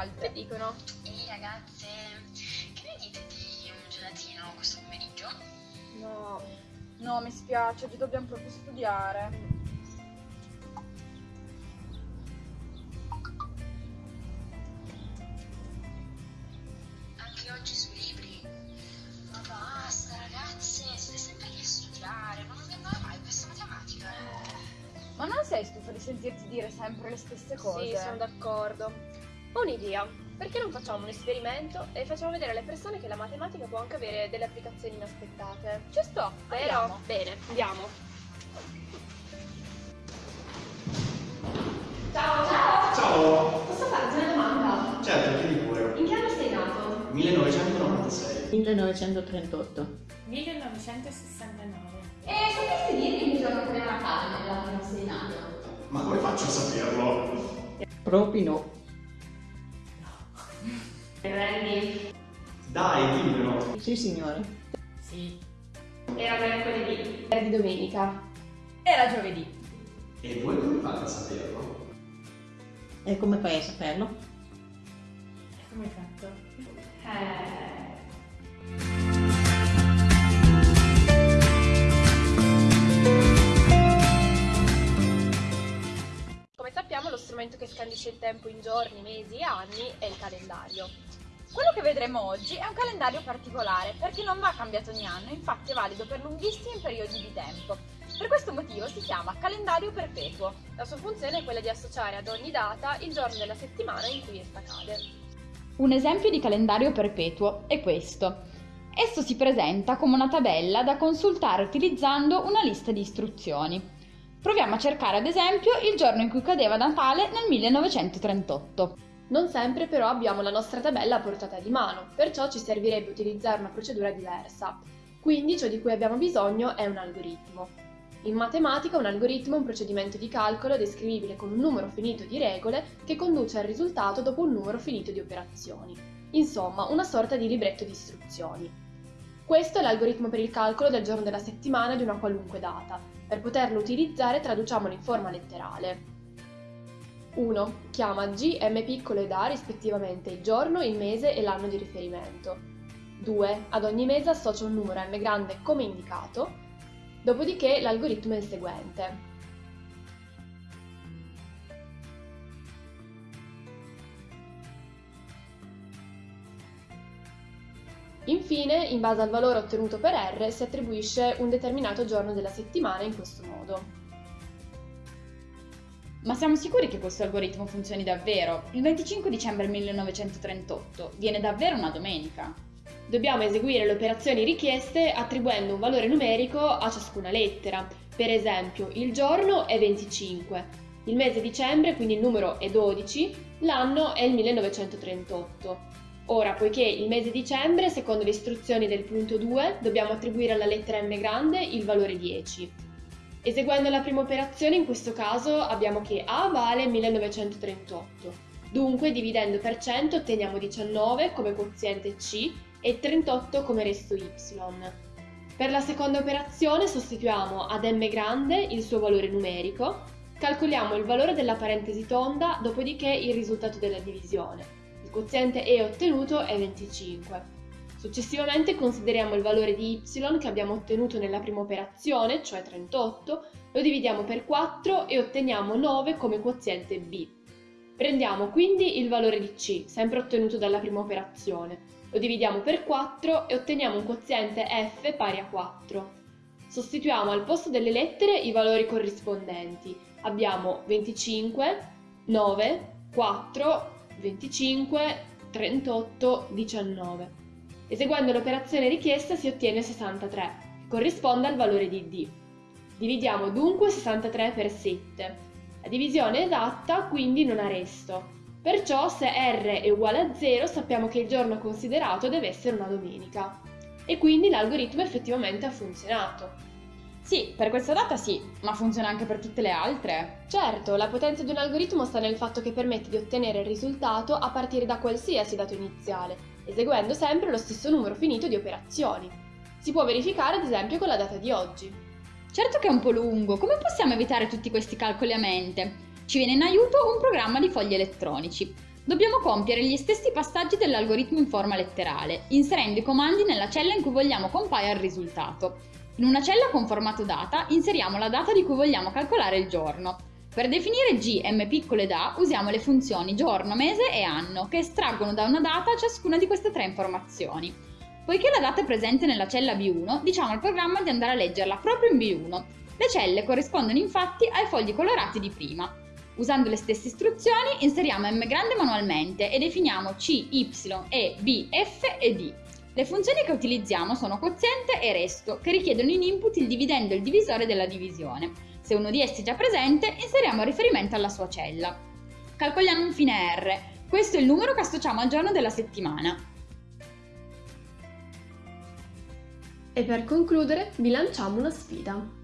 Che dicono? Ehi ragazze, che ne dite di un gelatino questo pomeriggio? No, no, mi spiace, oggi dobbiamo proprio studiare. Anche oggi sui libri? Ma basta ragazze, siete sempre lì a studiare, ma non andrà mai questa matematica? Ma non sei stufa di sentirti dire sempre le stesse cose? Sì, sono d'accordo. Ho un'idea. Perché non facciamo un esperimento e facciamo vedere alle persone che la matematica può anche avere delle applicazioni inaspettate? Ci sto, Vero? andiamo. Bene, andiamo. Ciao, ciao! Ciao! Posso farti una domanda? Certo, chiedi pure. In che anno sei nato? 1996. 1938. 1969. E sapresti dirmi il giorno che Natale nell'anno in cui sei nato? Ma come faccio a saperlo? Proprio no. Randy? Dai, dimmelo. Sì, signore. Sì. Era mercoledì. Era di domenica. Era giovedì. E voi come fate a saperlo? E come fai a saperlo? Come hai fatto? Eh... il tempo in giorni, mesi e anni è il calendario. Quello che vedremo oggi è un calendario particolare perché non va cambiato ogni anno, infatti è valido per lunghissimi periodi di tempo. Per questo motivo si chiama calendario perpetuo. La sua funzione è quella di associare ad ogni data il giorno della settimana in cui essa cade. Un esempio di calendario perpetuo è questo. Esso si presenta come una tabella da consultare utilizzando una lista di istruzioni. Proviamo a cercare ad esempio il giorno in cui cadeva Natale nel 1938. Non sempre però abbiamo la nostra tabella a portata di mano, perciò ci servirebbe utilizzare una procedura diversa. Quindi ciò di cui abbiamo bisogno è un algoritmo. In matematica un algoritmo è un procedimento di calcolo descrivibile con un numero finito di regole che conduce al risultato dopo un numero finito di operazioni. Insomma, una sorta di libretto di istruzioni. Questo è l'algoritmo per il calcolo del giorno della settimana di una qualunque data. Per poterlo utilizzare traduciamolo in forma letterale. 1. Chiama G, M piccolo ed A rispettivamente il giorno, il mese e l'anno di riferimento. 2. Ad ogni mese associa un numero M grande come indicato, dopodiché l'algoritmo è il seguente. Infine, in base al valore ottenuto per R, si attribuisce un determinato giorno della settimana in questo modo. Ma siamo sicuri che questo algoritmo funzioni davvero? Il 25 dicembre 1938 viene davvero una domenica? Dobbiamo eseguire le operazioni richieste attribuendo un valore numerico a ciascuna lettera. Per esempio, il giorno è 25, il mese dicembre, quindi il numero è 12, l'anno è il 1938. Ora, poiché il mese dicembre, secondo le istruzioni del punto 2, dobbiamo attribuire alla lettera m grande il valore 10. Eseguendo la prima operazione, in questo caso abbiamo che A vale 1938. Dunque, dividendo per 100 otteniamo 19 come quoziente C e 38 come resto Y. Per la seconda operazione sostituiamo ad m grande il suo valore numerico, calcoliamo il valore della parentesi tonda, dopodiché il risultato della divisione. Quoziente E ottenuto è 25. Successivamente consideriamo il valore di y che abbiamo ottenuto nella prima operazione, cioè 38, lo dividiamo per 4 e otteniamo 9 come quoziente b. Prendiamo quindi il valore di c, sempre ottenuto dalla prima operazione, lo dividiamo per 4 e otteniamo un quoziente f pari a 4. Sostituiamo al posto delle lettere i valori corrispondenti. Abbiamo 25, 9, 4, 25, 38, 19. Eseguendo l'operazione richiesta si ottiene 63, che corrisponde al valore di D. Dividiamo dunque 63 per 7. La divisione è esatta, quindi non ha resto. Perciò se R è uguale a 0 sappiamo che il giorno considerato deve essere una domenica. E quindi l'algoritmo effettivamente ha funzionato. Sì, per questa data sì, ma funziona anche per tutte le altre? Certo, la potenza di un algoritmo sta nel fatto che permette di ottenere il risultato a partire da qualsiasi dato iniziale, eseguendo sempre lo stesso numero finito di operazioni. Si può verificare ad esempio con la data di oggi. Certo che è un po' lungo, come possiamo evitare tutti questi calcoli a mente? Ci viene in aiuto un programma di fogli elettronici. Dobbiamo compiere gli stessi passaggi dell'algoritmo in forma letterale, inserendo i comandi nella cella in cui vogliamo compaia il risultato. In una cella con formato data inseriamo la data di cui vogliamo calcolare il giorno. Per definire G, M piccole ed A usiamo le funzioni giorno, mese e anno, che estraggono da una data ciascuna di queste tre informazioni. Poiché la data è presente nella cella B1, diciamo al programma di andare a leggerla proprio in B1. Le celle corrispondono infatti ai fogli colorati di prima. Usando le stesse istruzioni inseriamo m grande manualmente e definiamo c, y, e, b, f e d. Le funzioni che utilizziamo sono quoziente e resto, che richiedono in input il dividendo e il divisore della divisione. Se uno di essi è già presente, inseriamo riferimento alla sua cella. Calcoliamo infine R. Questo è il numero che associamo al giorno della settimana. E per concludere vi lanciamo una sfida.